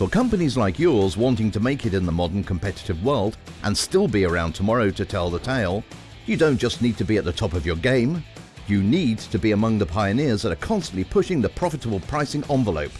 For companies like yours wanting to make it in the modern competitive world and still be around tomorrow to tell the tale, you don't just need to be at the top of your game, you need to be among the pioneers that are constantly pushing the profitable pricing envelope.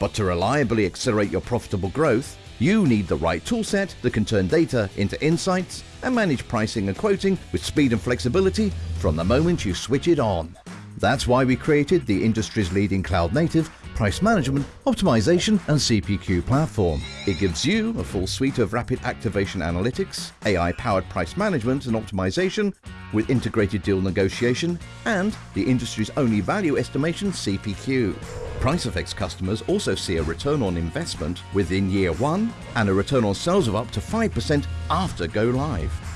But to reliably accelerate your profitable growth, you need the right toolset that can turn data into insights and manage pricing and quoting with speed and flexibility from the moment you switch it on. That's why we created the industry's leading cloud-native price management, optimization and CPQ platform. It gives you a full suite of rapid activation analytics, AI-powered price management and optimization with integrated deal negotiation and the industry's only value estimation CPQ. PriceFX customers also see a return on investment within year one and a return on sales of up to 5% after go live.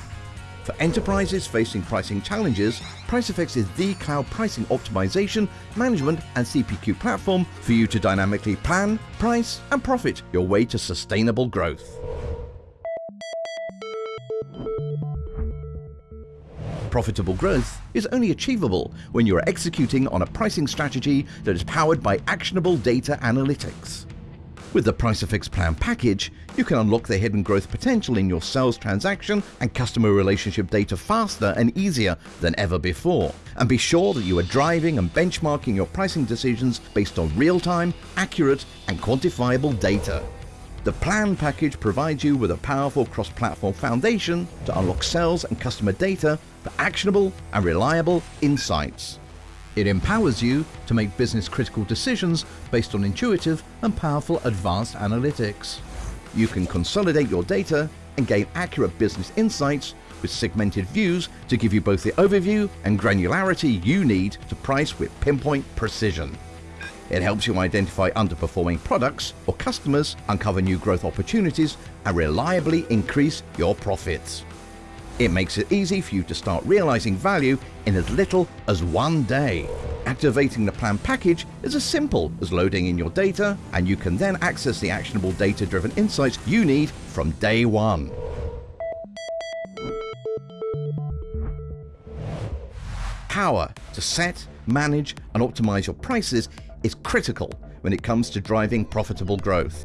For enterprises facing pricing challenges, PriceFX is the cloud pricing optimization, management and CPQ platform for you to dynamically plan, price and profit your way to sustainable growth. Profitable growth is only achievable when you are executing on a pricing strategy that is powered by actionable data analytics. With the PriceFX Plan package, you can unlock the hidden growth potential in your sales transaction and customer relationship data faster and easier than ever before. And be sure that you are driving and benchmarking your pricing decisions based on real-time, accurate and quantifiable data. The Plan package provides you with a powerful cross-platform foundation to unlock sales and customer data for actionable and reliable insights. It empowers you to make business critical decisions based on intuitive and powerful advanced analytics. You can consolidate your data and gain accurate business insights with segmented views to give you both the overview and granularity you need to price with pinpoint precision. It helps you identify underperforming products or customers, uncover new growth opportunities, and reliably increase your profits. It makes it easy for you to start realizing value in as little as one day. Activating the plan package is as simple as loading in your data and you can then access the actionable data-driven insights you need from day one. Power to set, manage and optimize your prices is critical when it comes to driving profitable growth.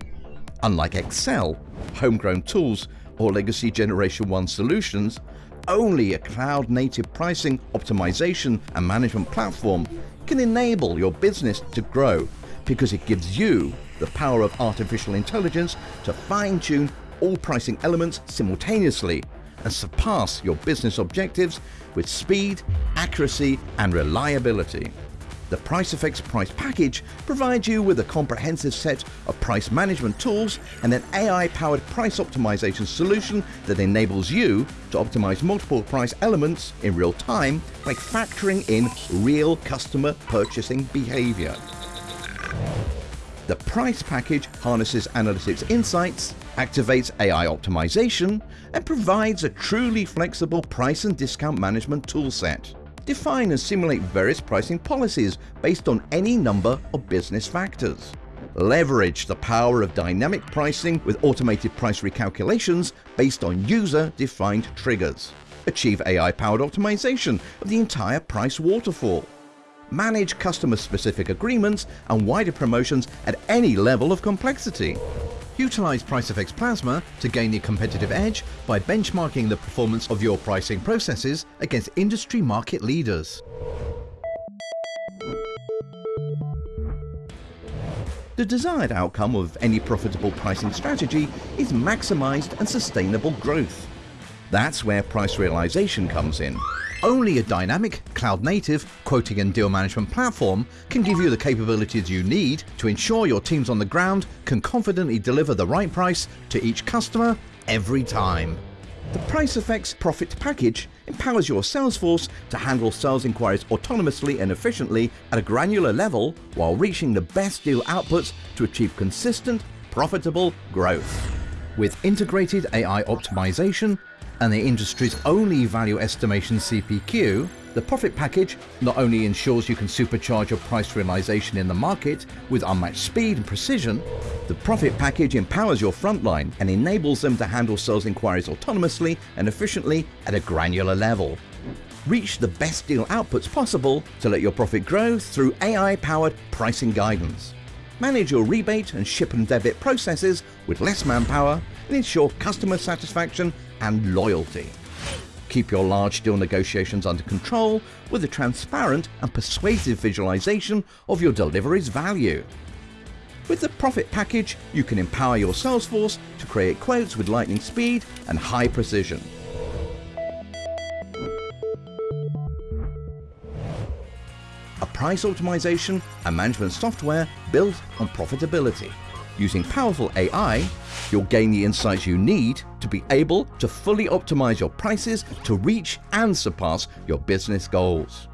Unlike Excel, homegrown tools or legacy Generation 1 solutions, only a cloud-native pricing, optimization and management platform can enable your business to grow because it gives you the power of artificial intelligence to fine-tune all pricing elements simultaneously and surpass your business objectives with speed, accuracy and reliability. The PriceFX Price Package provides you with a comprehensive set of price management tools and an AI-powered price optimization solution that enables you to optimize multiple price elements in real time by factoring in real customer purchasing behavior. The price package harnesses analytics insights, activates AI optimization, and provides a truly flexible price and discount management toolset define and simulate various pricing policies based on any number of business factors. Leverage the power of dynamic pricing with automated price recalculations based on user-defined triggers. Achieve AI-powered optimization of the entire price waterfall. Manage customer-specific agreements and wider promotions at any level of complexity. Utilize PriceFX Plasma to gain the competitive edge by benchmarking the performance of your pricing processes against industry market leaders. The desired outcome of any profitable pricing strategy is maximized and sustainable growth. That's where price realization comes in. Only a dynamic, cloud-native quoting and deal management platform can give you the capabilities you need to ensure your teams on the ground can confidently deliver the right price to each customer every time. The PriceFX Profit Package empowers your sales force to handle sales inquiries autonomously and efficiently at a granular level while reaching the best deal outputs to achieve consistent, profitable growth. With integrated AI optimization, and the industry's only value estimation CPQ, the profit package not only ensures you can supercharge your price realization in the market with unmatched speed and precision, the profit package empowers your frontline and enables them to handle sales inquiries autonomously and efficiently at a granular level. Reach the best deal outputs possible to let your profit grow through AI-powered pricing guidance. Manage your rebate and ship and debit processes with less manpower and ensure customer satisfaction and loyalty. Keep your large deal negotiations under control with a transparent and persuasive visualization of your delivery's value. With the Profit Package, you can empower your sales force to create quotes with lightning speed and high precision. Price optimization and management software built on profitability. Using powerful AI, you'll gain the insights you need to be able to fully optimize your prices to reach and surpass your business goals.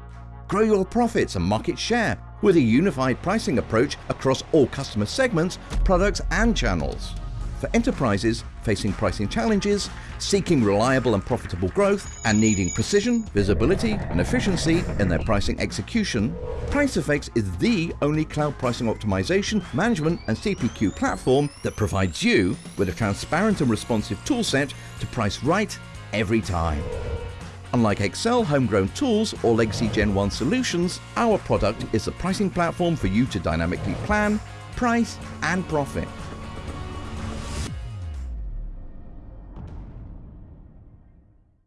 Grow your profits and market share with a unified pricing approach across all customer segments, products and channels. For enterprises facing pricing challenges, seeking reliable and profitable growth, and needing precision, visibility, and efficiency in their pricing execution, PriceFX is the only cloud pricing optimization, management, and CPQ platform that provides you with a transparent and responsive toolset to price right every time. Unlike Excel, homegrown tools, or legacy Gen 1 solutions, our product is a pricing platform for you to dynamically plan, price, and profit